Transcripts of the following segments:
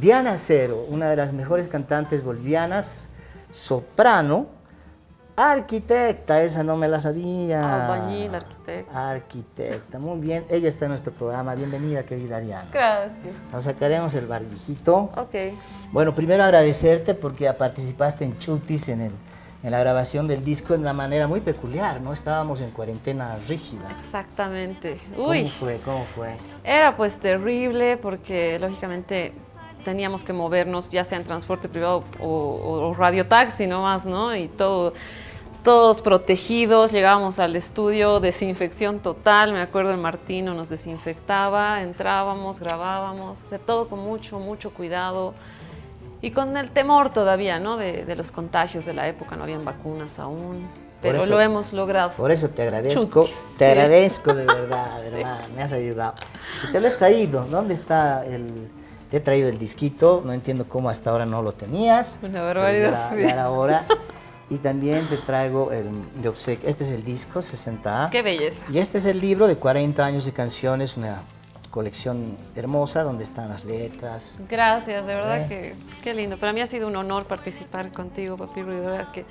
Diana Cero, una de las mejores cantantes bolivianas, soprano, arquitecta, esa no me la sabía. Albañil, arquitecta. Arquitecta, muy bien. Ella está en nuestro programa. Bienvenida, querida Diana. Gracias. Nos sacaremos el barbijito. Ok. Bueno, primero agradecerte porque participaste en Chutis, en, el, en la grabación del disco de una manera muy peculiar, ¿no? Estábamos en cuarentena rígida. Exactamente. Uy. ¿Cómo fue? ¿Cómo fue? Era pues terrible porque lógicamente teníamos que movernos ya sea en transporte privado o, o radiotaxi nomás, ¿no? Y todo todos protegidos, llegábamos al estudio, desinfección total, me acuerdo el Martino nos desinfectaba, entrábamos, grabábamos, o sea, todo con mucho, mucho cuidado y con el temor todavía, ¿no? De, los contagios de la época, no habían vacunas aún, pero lo hemos logrado. Por eso te agradezco, te agradezco de verdad, de verdad, me has ayudado. Y te lo he traído, ¿dónde está el...? Te he traído el disquito, no entiendo cómo hasta ahora no lo tenías. Una barbaridad. Ya era hora. Y también te traigo el de obsequio. Este es el disco, 60A. ¡Qué belleza! Y este es el libro de 40 años de canciones, una colección hermosa donde están las letras. Gracias, de verdad ¿Eh? que qué lindo. Para mí ha sido un honor participar contigo, papi de verdad que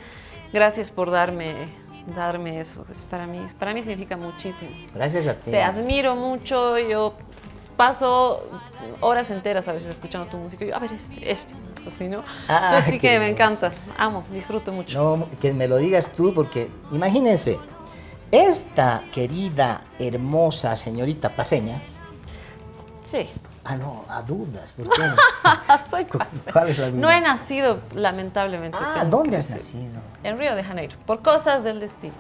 gracias por darme darme eso. Es para mí, para mí significa muchísimo. Gracias a ti. Te admiro mucho, yo paso horas enteras a veces escuchando tu música y yo, a ver, este, este, así, ¿no? Ah, así que me encanta, amo, disfruto mucho. No, que me lo digas tú porque, imagínense, esta querida, hermosa señorita paseña. Sí. Ah, no, a dudas, ¿por qué? Soy paseña. ¿Cuál es la duda? No he nacido, lamentablemente. Ah, ¿dónde has nacido? En Río de Janeiro, por cosas del destino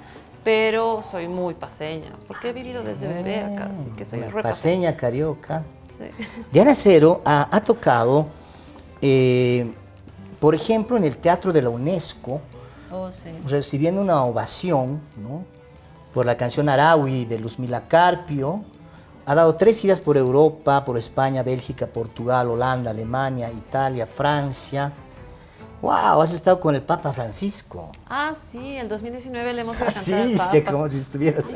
pero soy muy paseña, porque he vivido desde bebé acá, así que soy re paseña, carioca. Diana Cero ha, tocado, eh, por ejemplo, en el Teatro de la UNESCO, oh, recibiendo una ovación por la canción Araui de Luzmila Carpio. Ha dado tres giras por Europa, por España, Bélgica, Portugal, Holanda, Alemania, Italia, Francia. ¡Wow! Has estado con el Papa Francisco. Ah, sí, el 2019 le hemos ido a cantar sí, al Papa. como si estuvieras...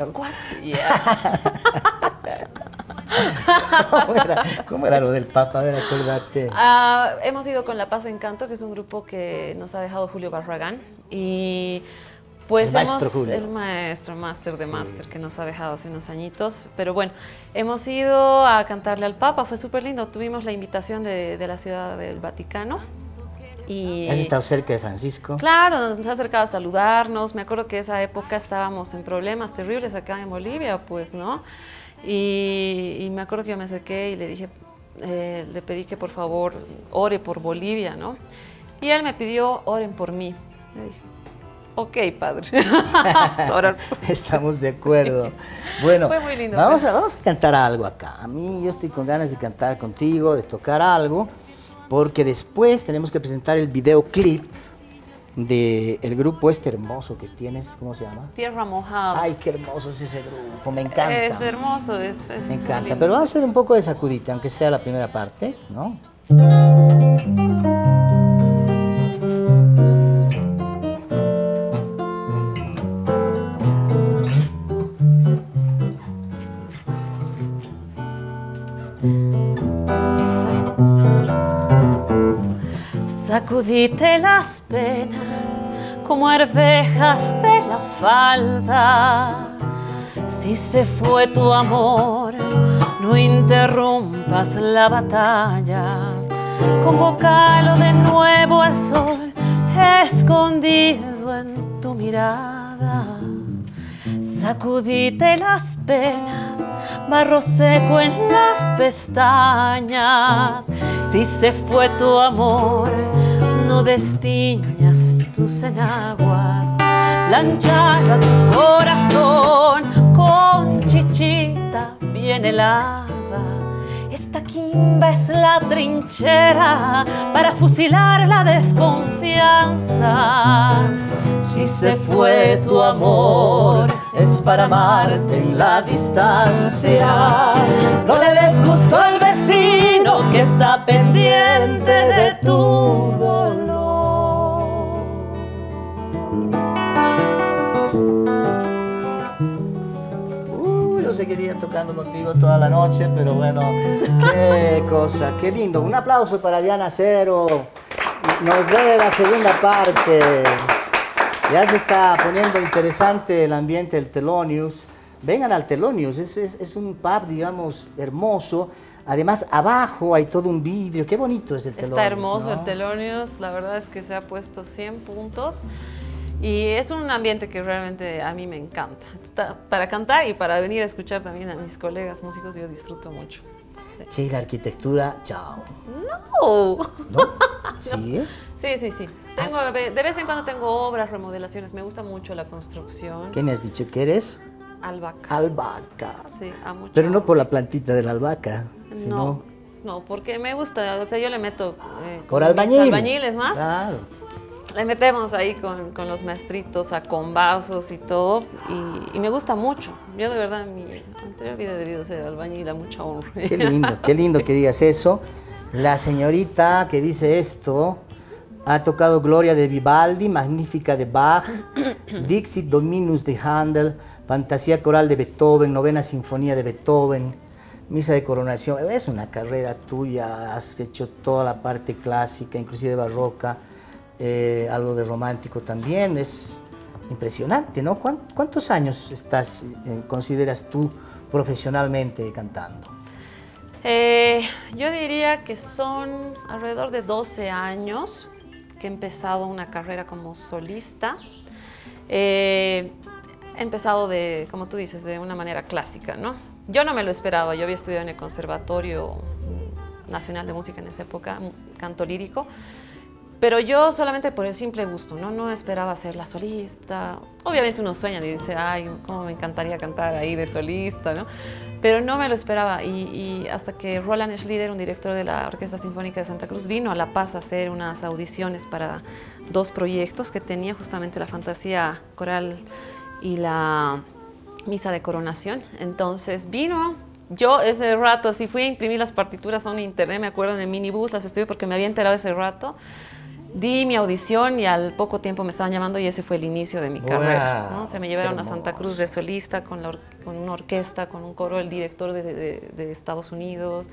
¿Cómo, era? lo del Papa? A ver, acuérdate. Ah, hemos ido con La Paz Encanto, que es un grupo que nos ha dejado Julio Barragán. Y pues el maestro hemos, Julio. El maestro, máster de máster, que nos ha dejado hace unos añitos. Pero bueno, hemos ido a cantarle al Papa, fue súper lindo. Tuvimos la invitación de, de la Ciudad del Vaticano ¿Has estado cerca de Francisco? Claro, nos ha acercado a saludarnos. Me acuerdo que esa época estábamos en problemas terribles acá en Bolivia, pues, ¿no? Y, me acuerdo que yo me acerqué y le dije, eh, le pedí que por favor ore por Bolivia, ¿no? Y él me pidió, oren por mí. dije, ok, padre. Estamos de acuerdo. Bueno, vamos, a, vamos a cantar algo acá. A mí yo estoy con ganas de cantar contigo, de tocar algo porque después tenemos que presentar el videoclip del grupo este hermoso que tienes, ¿cómo se llama? Tierra Mojada. Ay, qué hermoso es ese grupo, me encanta. Es hermoso, es, es Me encanta, pero va a ser un poco de sacudita, aunque sea la primera parte, ¿no? Sacudite las penas como arvejas de la falda. Si se fue tu amor, no interrumpas la batalla. Convocalo de nuevo al sol, escondido en tu mirada. Sacudite las penas, barro seco en las pestañas. Si se fue tu amor, no destiñas tus enaguas. Lanchar a tu corazón con chichita bien helada. Esta quimba es la trinchera para fusilar la desconfianza. Si se fue tu amor, es para amarte en la distancia. No le des gusto al vecino que está pendiente de tu dolor. seguiría tocando contigo toda la noche, pero bueno, qué cosa, qué lindo. Un aplauso para Diana Cero. Nos debe la segunda parte. Ya se está poniendo interesante el ambiente del Telonius. Vengan al Telonius, es, es, un pub, digamos, hermoso. Además, abajo hay todo un vidrio. Qué bonito es el Telonius. Está hermoso el Telonius. La verdad es que se ha puesto 100 puntos. Y es un ambiente que realmente a mí me encanta. para cantar y para venir a escuchar también a mis colegas músicos, yo disfruto mucho. Sí, la arquitectura, chao. No. ¿No? ¿Sí? Sí, sí, sí. Tengo, de vez en cuando tengo obras, remodelaciones. Me gusta mucho la construcción. ¿Qué me has dicho que eres? Albahaca. Albahaca. Sí, a mucho. Pero no por la plantita de la albahaca, No, no, porque me gusta. O sea, yo le meto... Eh, por albañil. albañiles más. Claro. Le metemos ahí con, con los maestritos a combazos y todo, y, me gusta mucho. Yo de verdad, mi anterior vida he debido ser albañil a mucha honra. Qué lindo, qué lindo que digas eso. La señorita que dice esto ha tocado Gloria de Vivaldi, Magnífica de Bach, Dixit Dominus de Handel, Fantasía Coral de Beethoven, Novena Sinfonía de Beethoven, Misa de Coronación. Es una carrera tuya, has hecho toda la parte clásica, inclusive barroca. Eh, algo de romántico también, es impresionante, ¿no? ¿Cuántos años estás, eh, consideras tú profesionalmente cantando? Eh, yo diría que son alrededor de 12 años que he empezado una carrera como solista. he empezado de, como tú dices, de una manera clásica, ¿no? Yo no me lo esperaba, yo había estudiado en el Conservatorio Nacional de Música en esa época, canto lírico, pero yo solamente por el simple gusto, ¿no? No esperaba ser la solista. Obviamente uno sueña y dice, ay, cómo me encantaría cantar ahí de solista, ¿no? Pero no me lo esperaba. Y, hasta que Roland Schlieder, un director de la Orquesta Sinfónica de Santa Cruz, vino a La Paz a hacer unas audiciones para dos proyectos que tenía justamente la fantasía coral y la misa de coronación. Entonces vino, yo ese rato así fui a imprimir las partituras un internet, me acuerdo en el minibús, las estuve porque me había enterado ese rato di mi audición y al poco tiempo me estaban llamando y ese fue el inicio de mi carrera. ¿no? Se me llevaron a Santa Cruz de solista con, con una orquesta, con un coro, el director de, Estados Unidos.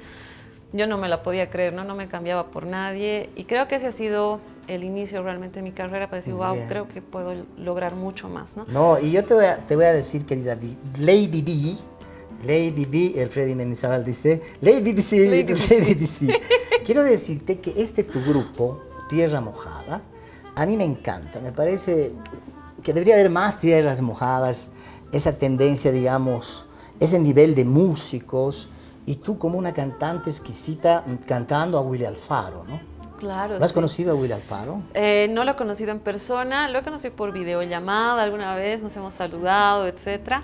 Yo no me la podía creer, ¿no? no me cambiaba por nadie y creo que ese ha sido el inicio realmente de mi carrera para decir, wow, creo que puedo lograr mucho más. ¿no? no, y yo te voy a, te voy a decir, querida Lady D, Lady D, el Freddy Menizabal dice, Lady D, Lady D. Quiero decirte que este tu grupo, tierra mojada. A mí me encanta, me parece que debería haber más tierras mojadas, esa tendencia, digamos, ese nivel de músicos, y tú como una cantante exquisita cantando a Willy Alfaro, ¿no? Claro. ¿Lo has conocido a Willy Alfaro? Eh, no lo he conocido en persona, lo he conocido por videollamada alguna vez, nos hemos saludado, etcétera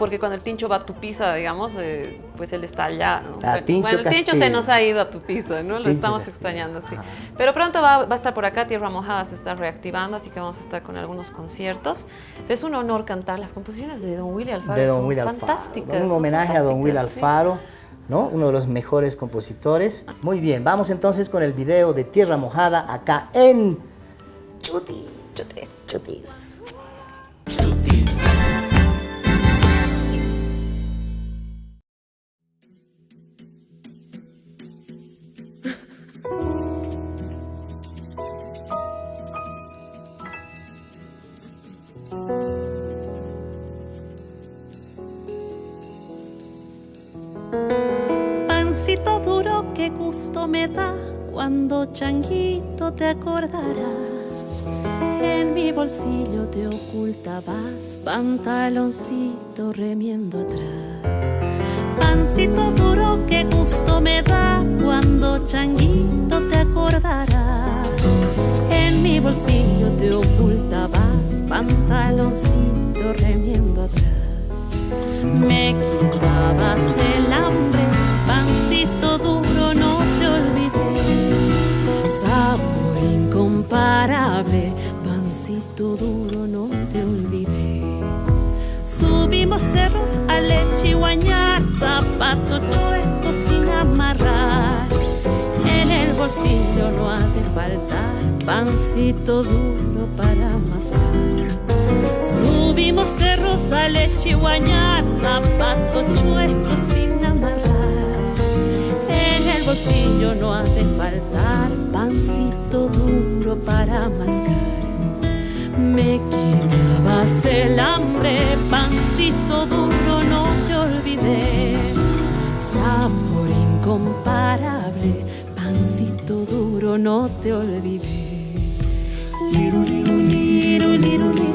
porque cuando el Tincho va a tu pisa, digamos, eh, pues él está allá. ¿no? Ah, bueno, el Tincho se nos ha ido a tu pisa, ¿no? Lo estamos extrañando, sí. Pero pronto va, a estar por acá, Tierra Mojada se está reactivando, así que vamos a estar con algunos conciertos. Es un honor cantar las composiciones de Don Willy Alfaro. De Don Willy Alfaro. Fantásticas. Un homenaje a Don Willy Alfaro. ¿no? Uno de los mejores compositores. Muy bien, vamos entonces con el video de Tierra Mojada acá en Chutis. Chutis. Chutis. Chutis. Te acordarás. En mi bolsillo te ocultabas pantaloncito remiendo atrás. Pancito duro, que gusto me da cuando changuito te acordarás. En mi bolsillo te ocultabas pantaloncito remiendo atrás. Me quitabas el hambre, duro, no te olvidé. Subimos cerros a lechiguañar, zapato chueco sin amarrar. En el bolsillo no ha de faltar pancito duro para amasar. Subimos cerros a lechihuañar, zapatos chuecos sin amarrar. En el bolsillo no ha de faltar pancito duro para mascar. Me quitabas el hambre, pancito duro, no te olvidé. Sabor incomparable, pancito duro, no te olvidé. Liru, liru, liru,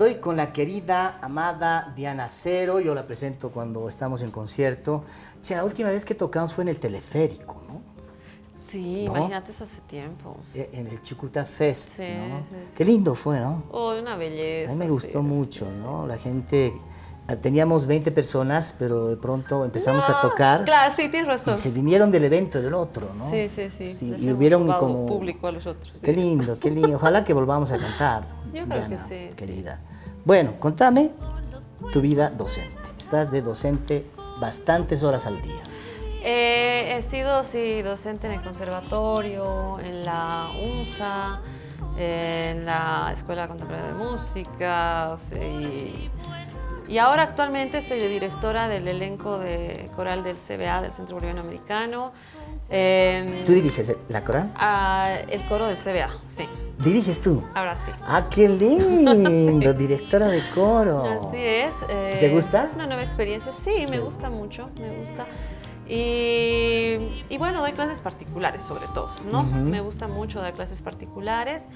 Estoy con la querida, amada Diana Cero, yo la presento cuando estamos en concierto. Che, la última vez que tocamos fue en el teleférico, ¿no? Sí, ¿No? imagínate eso hace tiempo. Eh, En el Chucuta Fest, Sí, ¿no? sí, sí. Qué lindo fue, ¿no? Oh, una belleza. A mí me sí, gustó sí, mucho, sí, ¿no? La gente, eh, teníamos 20 personas, pero de pronto empezamos a tocar Claro, sí, tienes y razón. se vinieron del evento del otro, ¿no? Sí, sí, sí. Les y hubieron como... público a los otros. sí. Qué lindo, qué lindo. Ojalá que volvamos a cantar. Yo creo que sí, sí. Querida. Bueno, contame. Tu vida docente? Estás de docente bastantes horas al día. Eh, he sido, sí, docente en el conservatorio, en la UNSA, en la Escuela Contemporánea de Música y, y, ahora actualmente soy de directora del elenco de coral del CBA, del Centro Boliviano Americano. Em, ¿Tú diriges la coral? el coro del CBA, sí. ¿Diriges tú? Ahora sí. ¡Ah, qué lindo! Directora de coro. Así es. ¿Te gusta? Es una nueva experiencia. Sí, me gusta mucho, me gusta. Y, bueno, doy clases particulares sobre todo, ¿no? Me gusta mucho dar clases particulares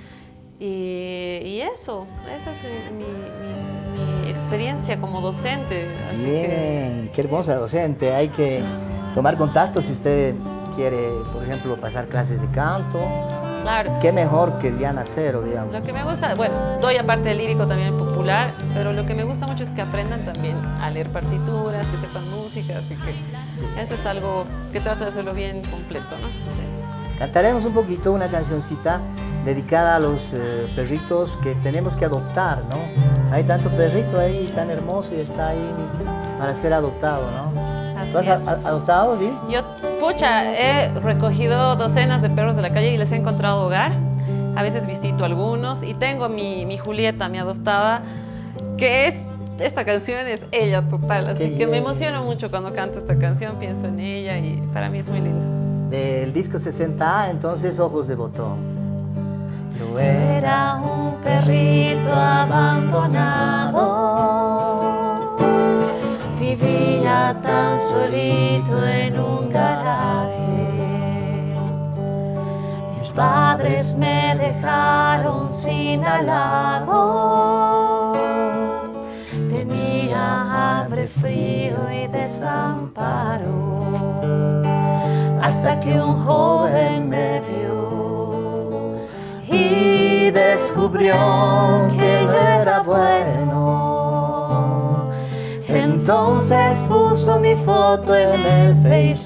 y, eso, esa es mi, experiencia como docente. Bien, qué hermosa docente. Hay que tomar contacto si usted quiere, por ejemplo, pasar clases de canto. Claro. Qué mejor que Diana Cero, digamos. Lo que me gusta, bueno, doy aparte de lírico también popular, pero lo que me gusta mucho es que aprendan también a leer partituras, que sepan música, así que eso es algo que trato de hacerlo bien completo, ¿no? Cantaremos un poquito una cancioncita dedicada a los eh, perritos que tenemos que adoptar, ¿no? Hay tanto perrito ahí tan hermoso y está ahí para ser adoptado, ¿no? ¿Tú has adoptado, Di? Yo, pucha, he recogido docenas de perros de la calle y les he encontrado hogar. A veces visito algunos y tengo mi, mi Julieta, mi adoptada, que es esta canción es ella total, así que me emociono mucho cuando canto esta canción, pienso en ella y para mí es muy lindo. Del disco 60A, entonces Ojos de Botón. Yo era un perrito abandonado, vivía tan solito en un garaje. Mis padres me dejaron sin halagos hambre, frío y desamparo, hasta que un joven me vio y descubrió que yo era bueno. Entonces puso mi foto en el Facebook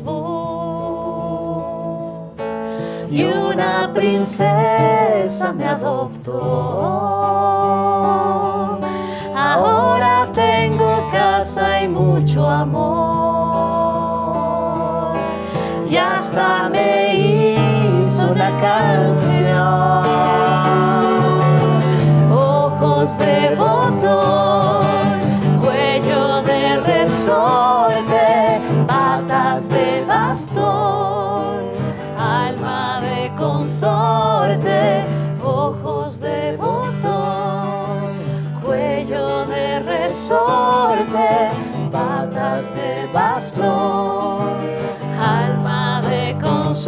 y una princesa me adoptó. Ahora tengo casa y mucho amor. Y hasta me hizo una canción. Ojos de botón,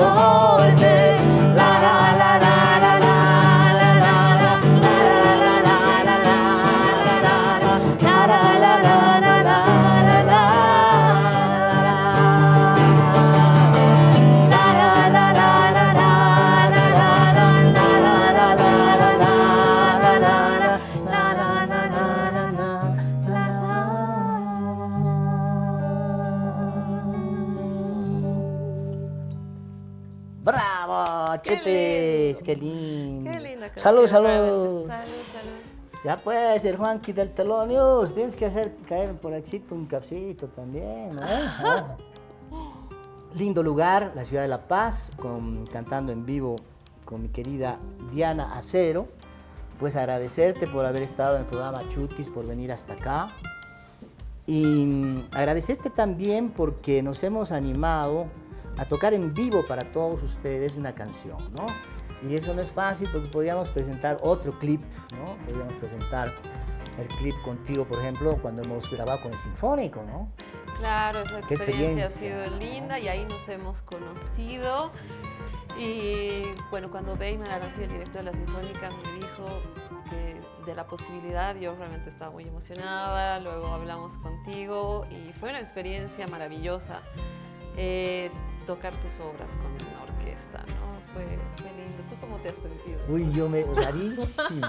song. ¡Bravo, Chetes! ¡Qué lindo! Qué linda Salud, salud. Salud, salud. Ya pues, el Juanqui del Telón News, tienes que hacer caer por aquí un capcito también. Ah. Lindo lugar, la ciudad de La Paz, con, cantando en vivo con mi querida Diana Acero. Pues agradecerte por haber estado en el programa Chutis, por venir hasta acá. Y mm, agradecerte también porque nos hemos animado a tocar en vivo para todos ustedes una canción, ¿no? Y eso no es fácil porque podríamos presentar otro clip, ¿no? Podríamos presentar el clip contigo, por ejemplo, cuando hemos grabado con el Sinfónico, ¿no? Claro, esa experiencia. ha sido linda y ahí nos hemos conocido. Y bueno, cuando Beyman Arancio, el director de la Sinfónica, me dijo que de la posibilidad, yo realmente estaba muy emocionada. Luego hablamos contigo y fue una experiencia maravillosa eh, tocar tus obras con una orquesta, ¿no? Fue, fue lindo. ¿Tú cómo te has sentido? Uy, yo me... rarísimo.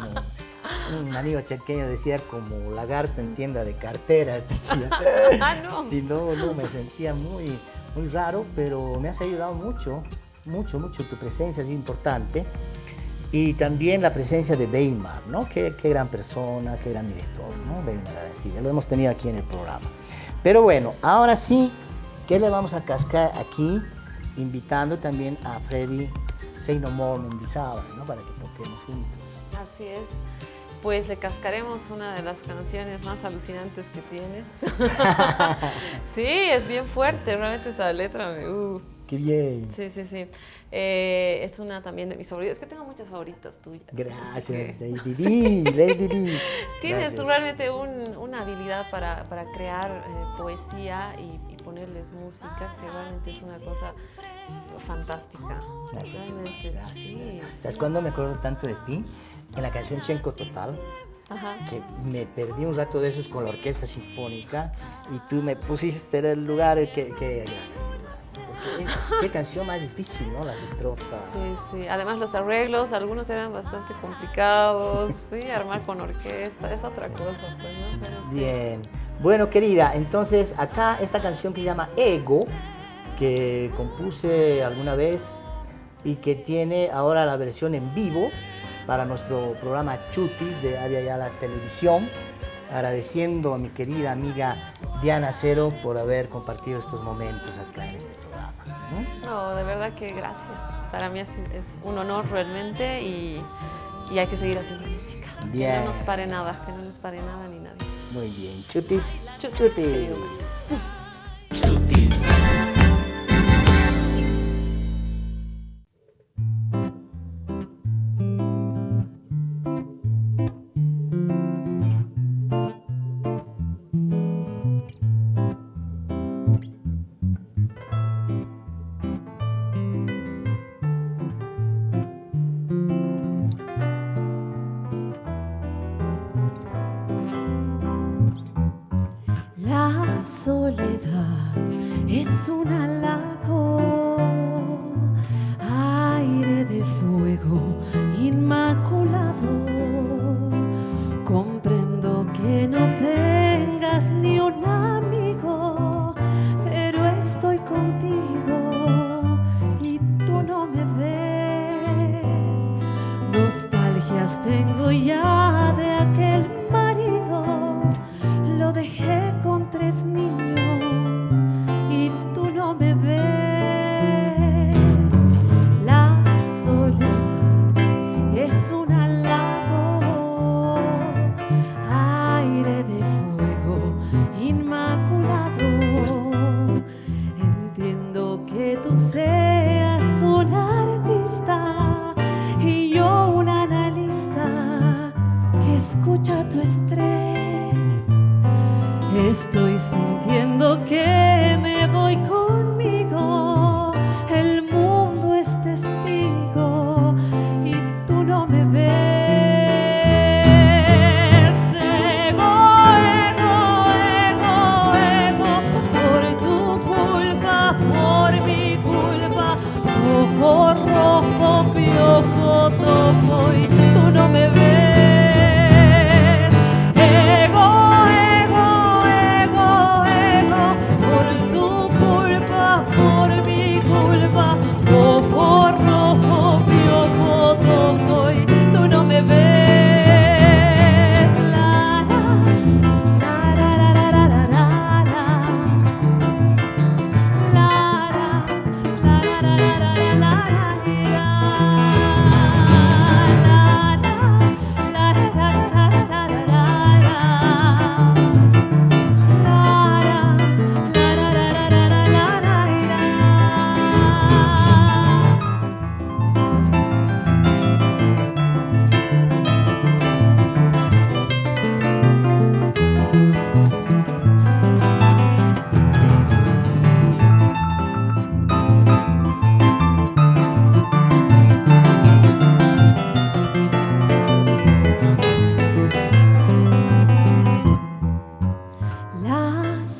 Un amigo chequeño decía como lagarto en tienda de carteras, decía. Ah, no. Sí, no, no, me sentía muy, muy raro, pero me has ayudado mucho, mucho, mucho. Tu presencia sido importante. y también la presencia de Weimar, ¿no? Qué, qué gran persona, qué gran director, ¿no? Weimar Arancibia, lo hemos tenido aquí en el programa. Pero bueno, ahora sí, ¿qué le vamos a cascar aquí? Invitando también a Freddy Seinomor Mendizábal, ¿no? Para que toquemos juntos. Así es. Pues le cascaremos una de las canciones más alucinantes que tienes. sí, es bien fuerte, realmente esa letra me... Uh. Qué bien. Sí, sí, sí. Eh, es una también de mis favoritas. Es que tengo muchas favoritas tuyas. Gracias, Lady D, Lady D. Tienes tú realmente un, una habilidad para, para crear eh, poesía y, y, ponerles música, que realmente es una cosa fantástica. Gracias. Realmente, Gracias. sí. ¿Sabes cuándo me acuerdo tanto de ti? En la canción Chenco Total, Ajá. que me perdí un rato de esos con la orquesta sinfónica y tú me pusiste en el lugar que... que es- qué canción más difícil, ¿no? Las estrofas. Sí, sí. Además los arreglos, algunos eran bastante complicados, sí, armar con orquesta, es otra cosa, pues, ¿no? Pero sí. Bueno, querida, entonces acá esta canción que se llama Ego, que compuse alguna vez y que tiene ahora la versión en vivo para nuestro programa Chutis de Avia Yala Televisión, agradeciendo a mi querida amiga Diana Cero por haber compartido estos momentos acá en este programa. ¿no? De verdad que gracias. Para mí es, es un honor realmente y, y hay que seguir haciendo música. Que no nos pare nada, que no nos pare nada ni nadie. Muy bien, Chutis, Chutis. Soledad. Es un halago, seas un artista y yo un analista que escucha tu estrés. Estoy sintiendo que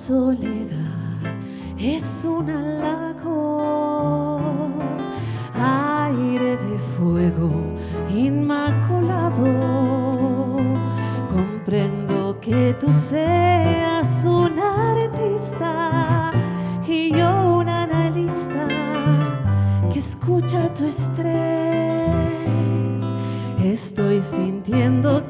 soledad es un halago, aire de fuego inmaculado. Comprendo que tú seas un artista y yo un analista que escucha tu estrés. estoy sintiendo